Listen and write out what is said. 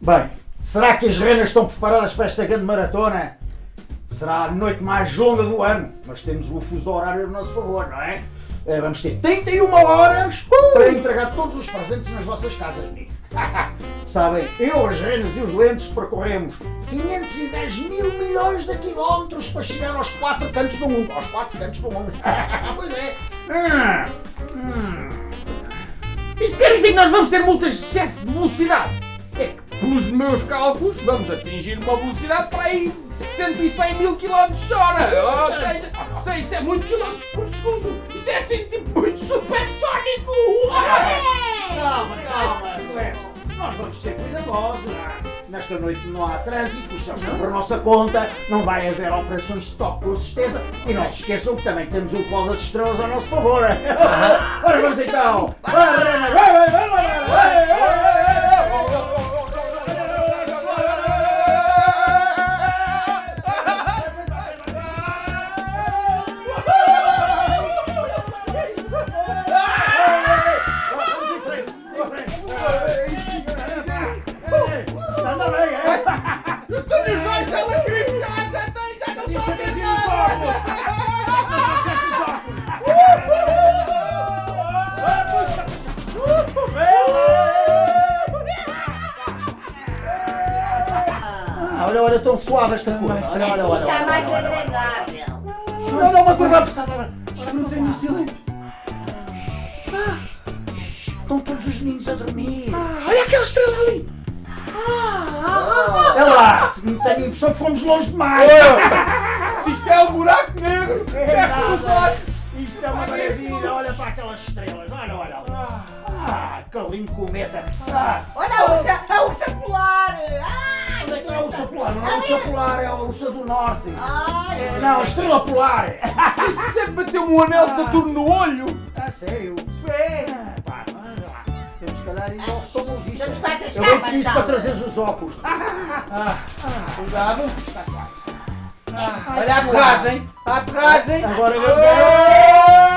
Bem, será que as renas estão preparadas para esta grande maratona? Será a noite mais longa do ano, mas temos o fuso horário a nosso favor, não é? Eh, Vamos ter 31 horas para entregar todos os presentes nas vossas casas, amigos. Sabem, eu, as renas e os lentes percorremos 510 mil milhões de quilómetros para chegar aos quatro cantos do mundo. Aos quatro cantos do mundo. pois é. Hum, Isso quer dizer que nós vamos ter multas de excesso de velocidade? É pelos meus cálculos, vamos atingir uma velocidade para aí de 100 mil km hora. Ou seja, sei, isso é muito quilómetros por segundo. Isso é assim, tipo, muito supersónico. Calma, calma, Cleber. Nós vamos ser cuidadosos. Nesta noite não há trânsito, os céus estão por nossa conta, não vai haver operações de stop com certeza. E não se esqueçam que também temos o pó das estrelas ao nosso favor. Ora vamos então! Ah, olha, olha, tão suave esta cor. Olha, olha, olha. olha, Está mais olha, olha. agradável. Não, não, uma coisa apertada. Desfrutem do silêncio. Estão todos os meninos a dormir. olha aquela estrela ali. É lá, tenho a impressão que fomos longe demais. Se isto é um buraco negro, fecha os olhos. Isto é uma maravilha, olha para aquelas estrelas, olha, olha. olha. Ah, que lindo cometa. Ah, Olha a ursa, a ursa polar. Ai, onde é é a ursa polar? Não é a ursa polar, é a ursa do norte. Ai, É, Não, a estrela polar. Isso sempre bateu um anel de Saturno no olho. Ah, sério? Ah, pá, olha lá. Temos que calhar ir ao oftalmologista. Estamos quase a Eu chegar, vou pedir isso para trazeres os óculos. Ah, Cuidado. está quase. Olha a aterragem. A aterragem. Agora vamos.